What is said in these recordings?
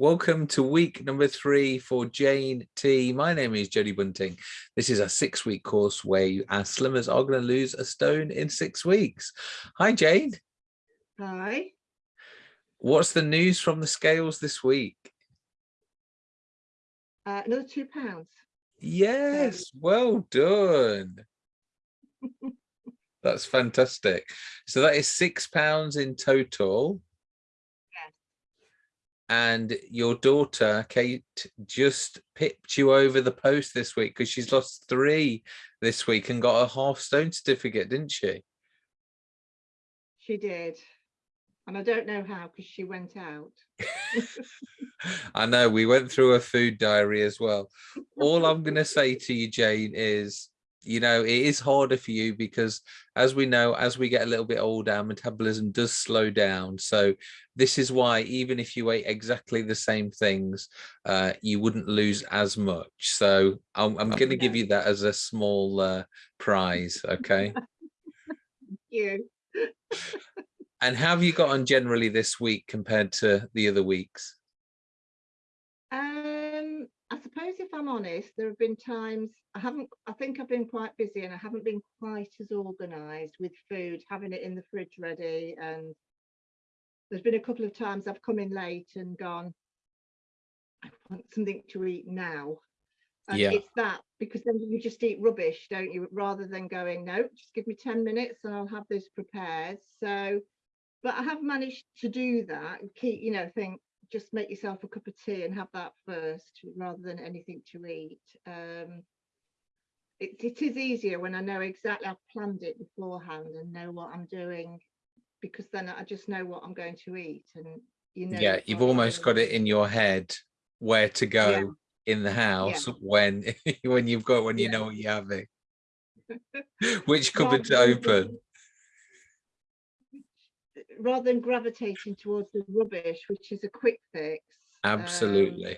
Welcome to week number three for Jane T. My name is Jodie Bunting. This is a six week course where you, as slimmers are going to lose a stone in six weeks. Hi, Jane. Hi. What's the news from the scales this week? Uh, another two pounds. Yes, well done. That's fantastic. So that is six pounds in total and your daughter Kate just pipped you over the post this week because she's lost three this week and got a half stone certificate, didn't she? She did. And I don't know how because she went out. I know we went through a food diary as well. All I'm going to say to you, Jane, is you know it is harder for you because as we know as we get a little bit older our metabolism does slow down. So this is why even if you ate exactly the same things uh, you wouldn't lose as much. So i'm, I'm going to give you that as a small uh, prize okay? Thank you. And how have you got on generally this week compared to the other weeks suppose if I'm honest, there have been times I haven't, I think I've been quite busy and I haven't been quite as organised with food, having it in the fridge ready. And there's been a couple of times I've come in late and gone, I want something to eat now. And yeah. it's that because then you just eat rubbish, don't you? Rather than going, no, just give me 10 minutes and I'll have this prepared. So, but I have managed to do that and keep, you know, think, just make yourself a cup of tea and have that first rather than anything to eat. Um, it, it is easier when I know exactly I've planned it beforehand and know what I'm doing because then I just know what I'm going to eat and you know yeah you've almost got it in your head where to go yeah. in the house yeah. when when you've got when you yeah. know what you're having which cupboard to open rather than gravitating towards the rubbish, which is a quick fix. Absolutely. Um,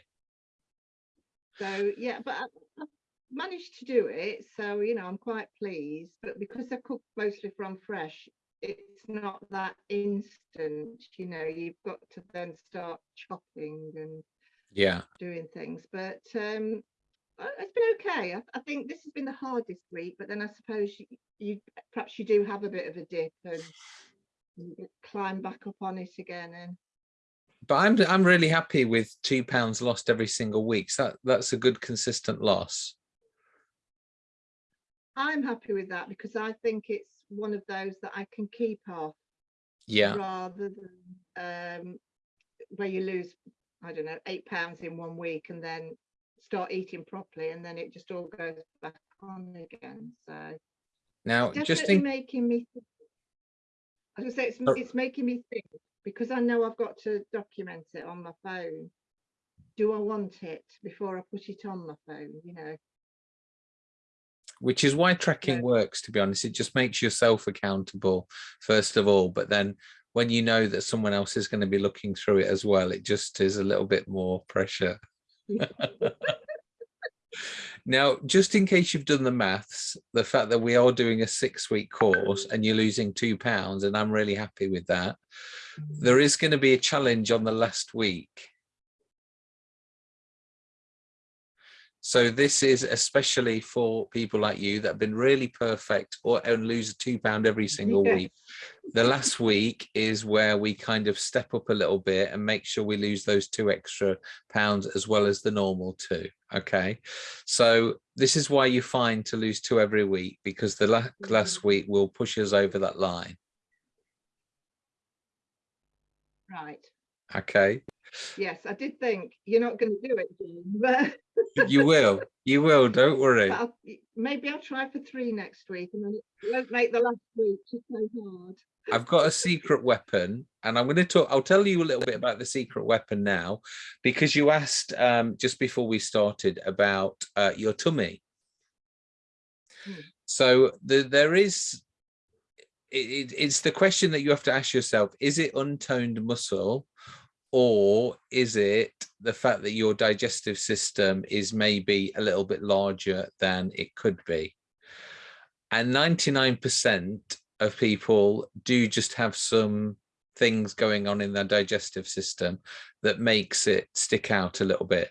so yeah, but I, have managed to do it. So, you know, I'm quite pleased, but because I cook mostly from fresh, it's not that instant, you know, you've got to then start chopping and yeah, doing things. But um it's been okay. I, I, think this has been the hardest week, but then I suppose you, you perhaps you do have a bit of a dip and climb back up on it again and but I'm I'm really happy with two pounds lost every single week. So that that's a good consistent loss. I'm happy with that because I think it's one of those that I can keep off. Yeah. Rather than um, where you lose, I don't know, eight pounds in one week and then start eating properly and then it just all goes back on again. So now just think making me I was say it's, oh. it's making me think because I know I've got to document it on my phone. Do I want it before I put it on my phone? You know. Which is why tracking yeah. works, to be honest. It just makes yourself accountable, first of all. But then when you know that someone else is going to be looking through it as well, it just is a little bit more pressure. Now, just in case you've done the maths, the fact that we are doing a six week course and you're losing two pounds, and I'm really happy with that. Mm. There is going to be a challenge on the last week. So this is especially for people like you that have been really perfect or and lose a two pound every single yes. week. The last week is where we kind of step up a little bit and make sure we lose those two extra pounds as well as the normal two. Okay. So this is why you find to lose two every week because the la last mm-hmm. week will push us over that line. Right. Okay. Yes, I did think you're not going to do it, but you will. You will. Don't worry. I'll, maybe I'll try for three next week, and then it won't make the last week just so hard. I've got a secret weapon, and I'm going to talk. I'll tell you a little bit about the secret weapon now, because you asked um, just before we started about uh, your tummy. Hmm. So the, there is. It, it's the question that you have to ask yourself: Is it untoned muscle, or is it the fact that your digestive system is maybe a little bit larger than it could be and 99 percent of people do just have some things going on in their digestive system that makes it stick out a little bit.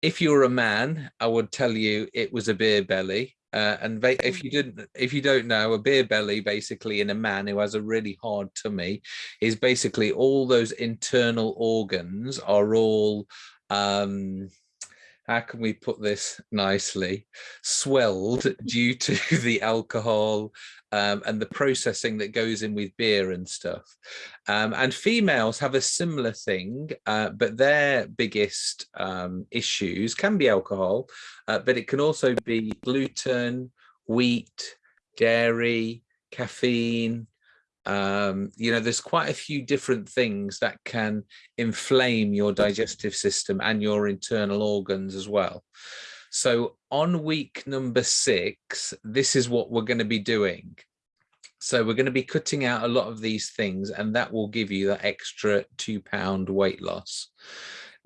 If you're a man, I would tell you it was a beer belly. Uh, and ba- if you didn't, if you don't know, a beer belly basically in a man who has a really hard tummy is basically all those internal organs are all um how can we put this nicely swelled due to the alcohol um, and the processing that goes in with beer and stuff. Um, and females have a similar thing uh, but their biggest um, issues can be alcohol uh, but it can also be gluten wheat dairy caffeine um, you know, there's quite a few different things that can inflame your digestive system and your internal organs as well. So on week number six, this is what we're going to be doing. So we're going to be cutting out a lot of these things and that will give you that extra two pound weight loss.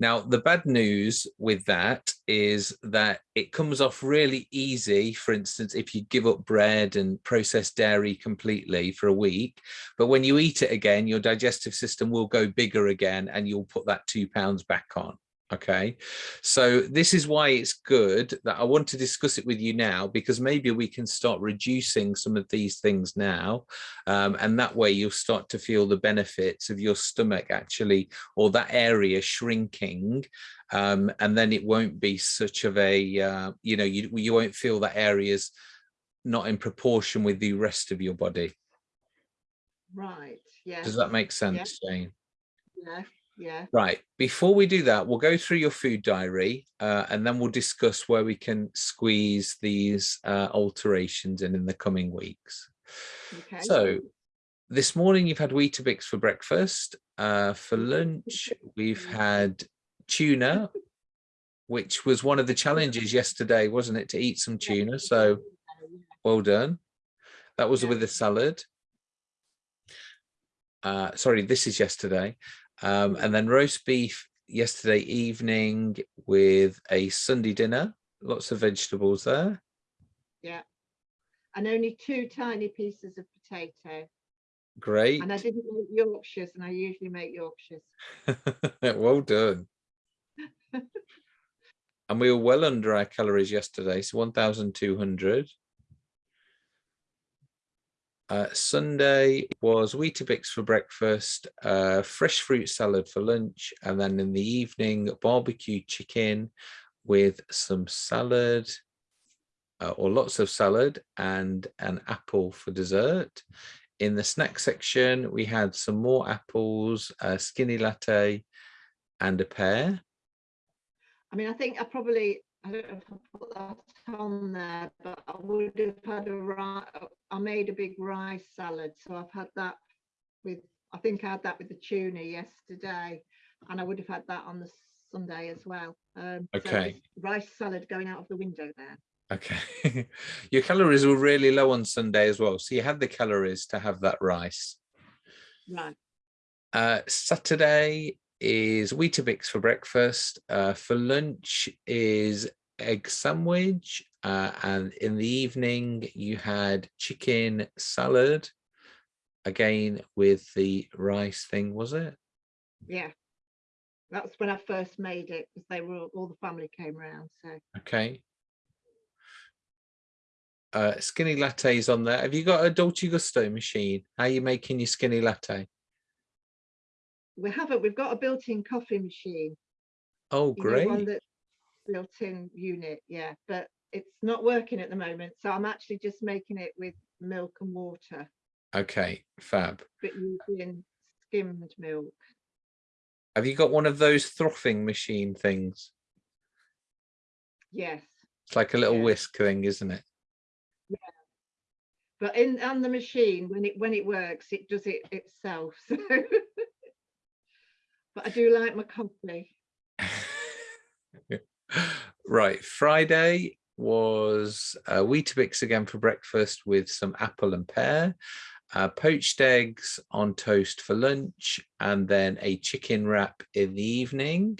Now, the bad news with that is that it comes off really easy. For instance, if you give up bread and processed dairy completely for a week, but when you eat it again, your digestive system will go bigger again and you'll put that two pounds back on okay? So this is why it's good that i want to discuss it with you now because maybe we can start reducing some of these things now um, and that way you'll start to feel the benefits of your stomach actually or that area shrinking um, and then it won't be such of a uh, you know you, you won't feel that area's not in proportion with the rest of your body. Right yeah. Does that make sense yeah. jane? Yeah yeah Right, before we do that, we'll go through your food diary uh, and then we'll discuss where we can squeeze these uh, alterations in in the coming weeks. okay So this morning you've had Weetabix for breakfast. Uh, for lunch, we've had tuna, which was one of the challenges yesterday, wasn't it, to eat some tuna? So well done. That was Yeah. with a salad. Uh, sorry, this is yesterday. Um, and then roast beef yesterday evening with a Sunday dinner. Lots of vegetables there. Yeah. And only two tiny pieces of potato Great. and i didn't make yorkshires and i usually make yorkshires well done. and we were well under our calories yesterday, so 1,200. Uh, Sunday was Weetabix for breakfast, uh, fresh fruit salad for lunch, and then in the evening, barbecue chicken with some salad, uh, or lots of salad, and an apple for dessert. In the snack section, we had some more apples, a skinny latte, and a pear. i mean i think i probably i don't know if i put that on there but i would have had a rice i made a big rice salad so i've had that with i think i had that with the tuna yesterday and i would have had that on the sunday as well um Okay. there's rice salad going out of the window there Okay. Your calories were really low on Sunday as well. So you had the calories to have that rice. right Uh, Saturday is Weetabix for breakfast. Uh, for lunch is egg sandwich. Uh, and in the evening, you had chicken salad. Again, with the rice thing, was it? yeah that's when i first made it because they were all, all the family came round so Okay. Uh, skinny lattes on there. Have you got a Dolce Gusto machine? How are you making your skinny latte? We haven't we've got a built-in coffee machine Oh, you know, great. one that's built-in unit yeah but it's not working at the moment so i'm actually just making it with milk and water Okay, fab. but using skimmed milk Have you got one of those frothing machine things? yes It's like a little Yeah. whisk thing, isn't it? Yeah. But in on the machine when it when it works it does it itself so but i do like my coffee right, Friday was uh, Weetabix again for breakfast with some apple and pear, uh, poached eggs on toast for lunch, and then a chicken wrap in the evening.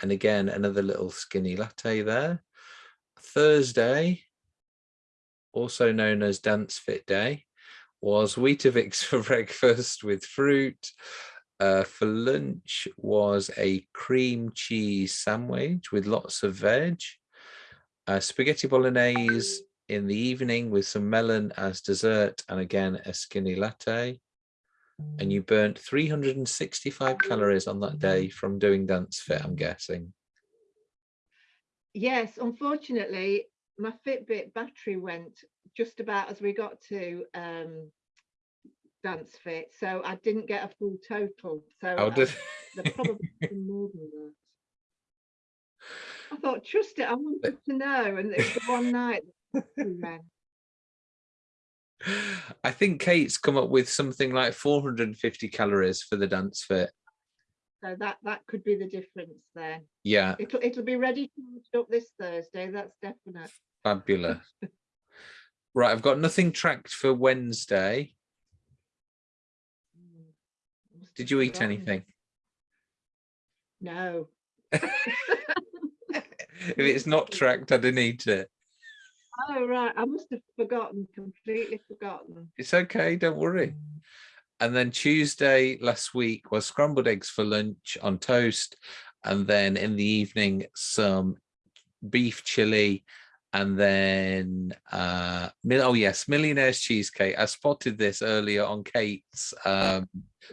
And again, another little skinny latte there. Thursday, also known as Dance Fit Day, was Weetabix for breakfast with fruit. Uh, for lunch was a cream cheese sandwich with lots of veg. Uh, spaghetti bolognese in the evening with some melon as dessert and again a skinny latte. And you burnt 365 calories on that day from doing dance fit, I'm guessing. Yes, unfortunately, my Fitbit battery went just about as we got to um, dance fit, so I didn't get a full total. So I- uh, did, there probably more than that. I thought, trust it, I wanted to know, and it was the one night. that we went. I think Kate's come up with something like 450 calories for the dance fit. So that that could be the difference then. Yeah, It'll it'll be ready to up this Thursday. That's definite. fabulous. Right, I've got nothing tracked for Wednesday. Did you eat anything? No. If it's not tracked, I didn't eat it. Oh right, I must have forgotten, completely forgotten. It's okay, don't worry. And then Tuesday last week was scrambled eggs for lunch on toast. And then in the evening, some beef chili. And then, uh, oh yes, Millionaire's Cheesecake. I spotted this earlier on Kate's um,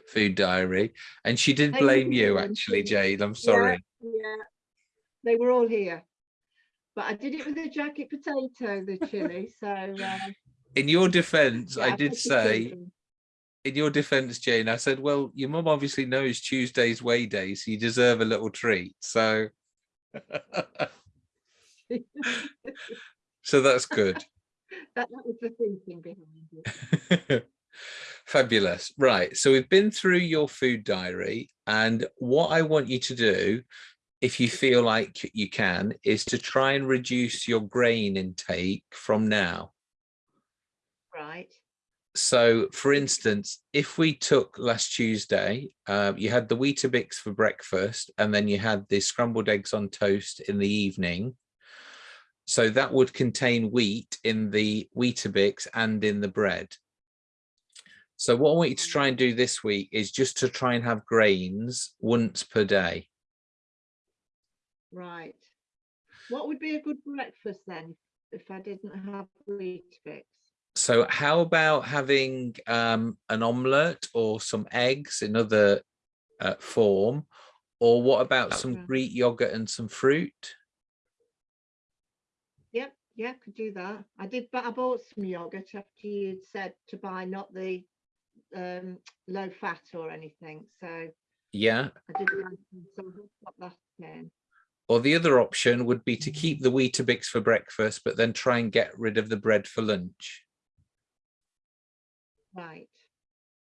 food diary. And she did blame you, actually, Jade. I'm sorry. Yeah, they were all here. But I did it with a jacket potato, the chili, so. uh, In your defense, yeah, I did say, in your defense, Jane, I said, well, your mum obviously knows Tuesday's weigh day, so you deserve a little treat. So, so that's good. That, that was the thinking behind it. Fabulous. Right. So we've been through your food diary and what I want you to do, if you feel like you can, is to try and reduce your grain intake from now. Right, So for instance, if we took last Tuesday, uh, you had the Weetabix for breakfast and then you had the scrambled eggs on toast in the evening. So that would contain wheat in the Weetabix and in the bread. So what I want you to try and do this week is just to try and have grains once per day. right. What would be a good breakfast then, if I didn't have Weetabix? So how about having um, an omelette or some eggs in other uh, form? Or what about some Greek yogurt and some fruit? Yeah, could do that. I did, but I bought some yogurt after you'd said to buy not the um low fat or anything, so Yeah. I did so that. Or the other option would be to keep the Weetabix for breakfast, but then try and get rid of the bread for lunch. Right.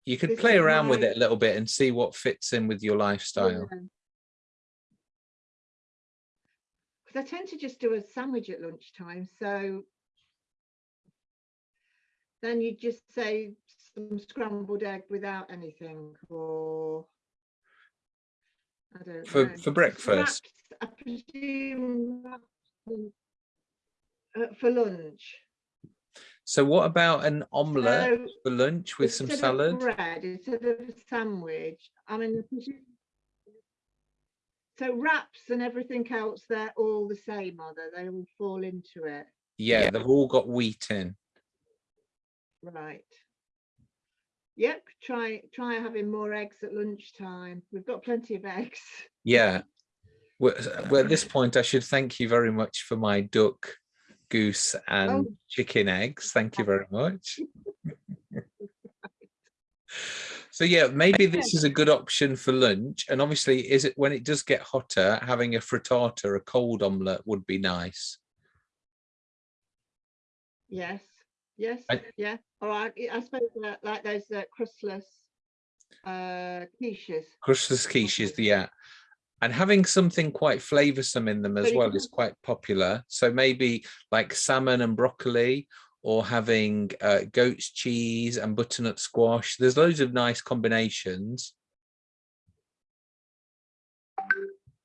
You could This play around with it a little bit and see what fits in with your lifestyle. Because I tend to just do a sandwich at lunchtime, so then you just say some scrambled egg without anything, or I don't For- know. for breakfast? I presume uh, for lunch. So what about an omelette So for lunch with some salad? Bread instead of a sandwich. I mean, so wraps and everything else, they're all the same, are they? They all fall into it, Yeah, they've all got wheat in. right? Yep, try try having more eggs at lunchtime. We've got plenty of eggs. Yeah. Well, well, at this point, I should thank you very much for my duck, goose and Oh. chicken eggs. Thank you very much. So yeah, maybe this is a good option for lunch. And obviously, is it when it does get hotter, having a frittata, a cold omelette would be nice. Yes, yes, I- yeah. All right, I suppose uh, like those uh, crustless uh, quiches. Crustless quiches, yeah. And having something quite flavoursome in them as well is quite popular. So maybe like salmon and broccoli or having uh, goat's cheese and butternut squash. There's loads of nice combinations.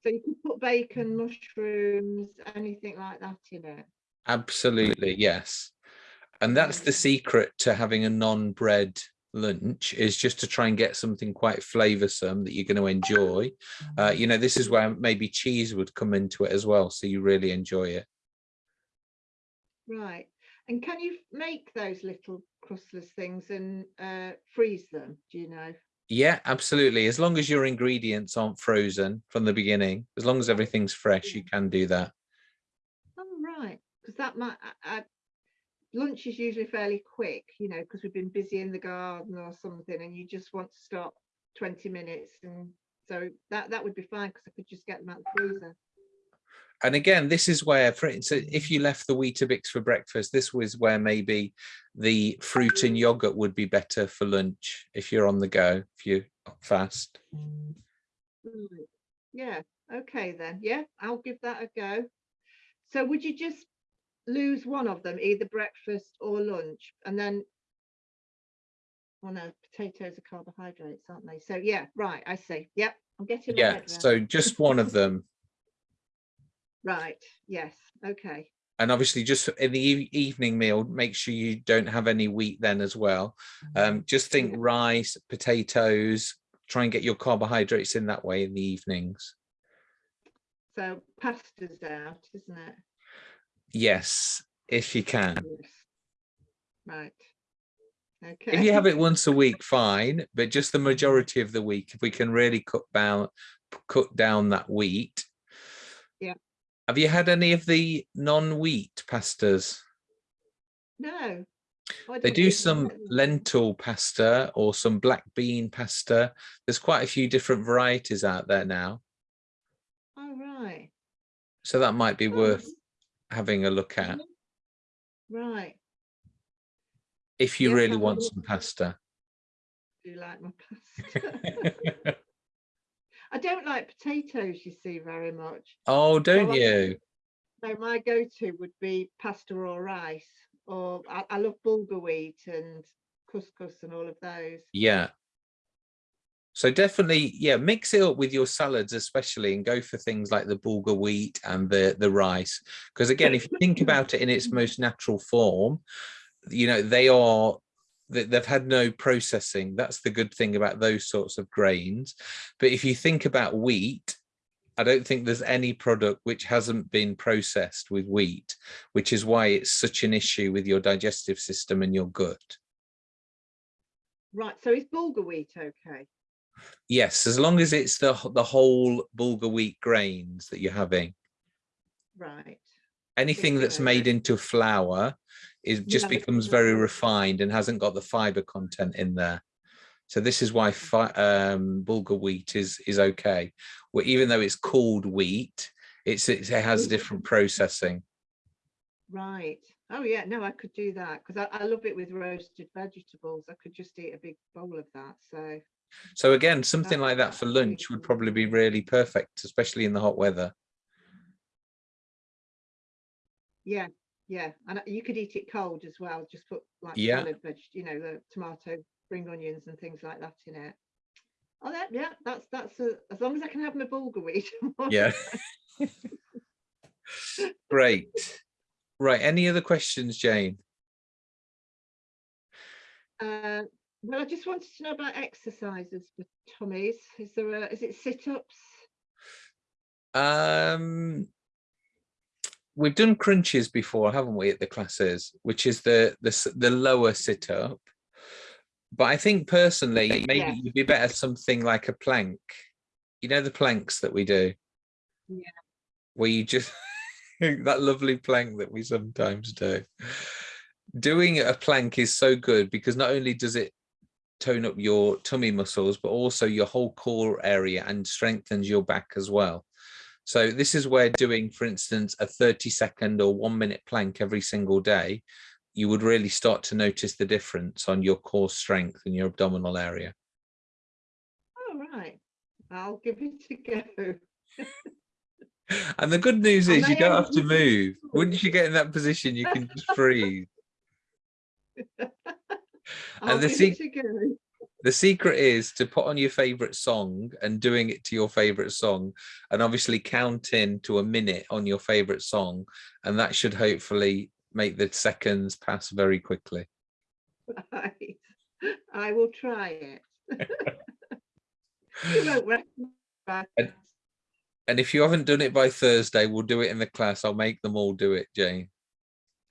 So you can put bacon, mushrooms, anything like that in it. Absolutely, yes. And that's the secret to having a non-bread lunch is just to try and get something quite flavoursome that you're going to enjoy. Uh, you know, this is where maybe cheese would come into it as well, so you really enjoy it. Right. And can you make those little crustless things and uh, freeze them? Do you know? Yeah, absolutely. As long as your ingredients aren't frozen from the beginning, as long as everything's fresh, you can do that. Oh, right. Because that might, I, I, lunch is usually fairly quick, you know, because we've been busy in the garden or something and you just want to stop 20 minutes. And so that, that would be fine because I could just get them out the freezer. And again, this is where, for instance, if you left the Weetabix for breakfast, this was where maybe the fruit and yogurt would be better for lunch if you're on the go, if you're fast. Mm, yeah. Okay then. Yeah, I'll give that a go. So would you just lose one of them, either breakfast or lunch, and then? Oh no, potatoes are carbohydrates, aren't they? So yeah, right. I see. Yep, I'm getting. Yeah, so just one of them. Right. Yes. Okay. And obviously just in the eve- evening meal, make sure you don't have any wheat then as well. Um, just think rice, potatoes, try and get your carbohydrates in that way in the evenings. So pasta's out, isn't it? Yes, if you can. Yes. Right. Okay. If you have it once a week, fine, but just the majority of the week, if we can really cut down, cut down that wheat. Have you had any of the non-wheat pastas? No. They do some know lentil pasta or some black bean pasta. There's quite a few different varieties out there now. Oh right. So that might be Oh, worth having a look at Right. if you Yes, really want some pasta. Do you like my pasta? I don't like potatoes, you see, very much. oh, don't I- you? So my go-to would be pasta or rice, or I, I love bulgur wheat and couscous and all of those. Yeah. So definitely, yeah, mix it up with your salads, especially, and go for things like the bulgur wheat and the the rice. Because again, if you think about it in its most natural form, you know they are they've had no processing. That's the good thing about those sorts of grains. But if you think about wheat, I don't think there's any product which hasn't been processed with wheat, which is why it's such an issue with your digestive system and your gut. Right, so is bulgur wheat okay? Yes, as long as it's the the whole bulgur wheat grains that you're having. Right. Anything that's made into flour is just becomes very refined and hasn't got the fiber content in there. So this is why fi- um, bulgur wheat is is okay. Well, even though it's called wheat, it's, it has different processing. Right. Oh yeah, no, I could do that because I, I love it with roasted vegetables. I could just eat a big bowl of that. So So again, something like that for lunch would probably be really perfect, especially in the hot weather. Yeah, yeah, and you could eat it cold as well. Just put like Yeah. salad veg, you know, the tomato, spring onions, and things like that in it. Oh, that yeah, that's that's a, as long as I can have my bulgur wheat. Yeah. Great. Right. Any other questions, Jane? Uh, well, I just wanted to know about exercises for tummies. Is there a is it sit ups? Um, we've done crunches before, haven't we, at the classes, which is the the the lower sit up. But I think personally, maybe Yeah. you'd be better something like a plank. You know the planks that we do. Yeah. Where you just that lovely plank that we sometimes do. Doing a plank is so good because not only does it tone up your tummy muscles, but also your whole core area and strengthens your back as well. So this is where doing, for instance, a 30 second or one minute plank every single day, you would really start to notice the difference on your core strength and your abdominal area. All right, I'll give it a go. And the good news is you don't have to move. Once you get in that position, you can just freeze. I'll the give sec- it a go. The secret is to put on your favorite song and doing it to your favorite song and obviously counting to a minute on your favorite song. And that should hopefully make the seconds pass very quickly. Right. I will try it. You won't recognise And- And if you haven't done it by Thursday, we'll do it in the class. I'll make them all do it, Jane.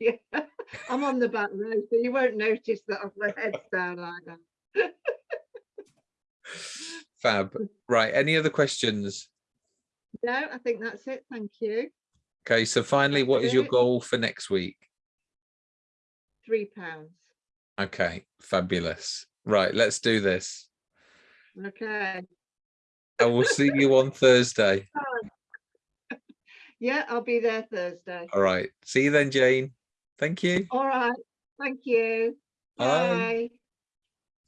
Yeah, I'm on the back row, so you won't notice that I've my head's down like that. Fab. Right. Any other questions? No, I think that's it. Thank you. Okay. So finally, what is your goal for next week? Three pounds. Okay. Fabulous. Right. Let's do this. Okay. I will see you on Thursday. Yeah, I'll be there Thursday. All right. See you then, Jane. Thank you. All right. Thank you. Bye. Bye.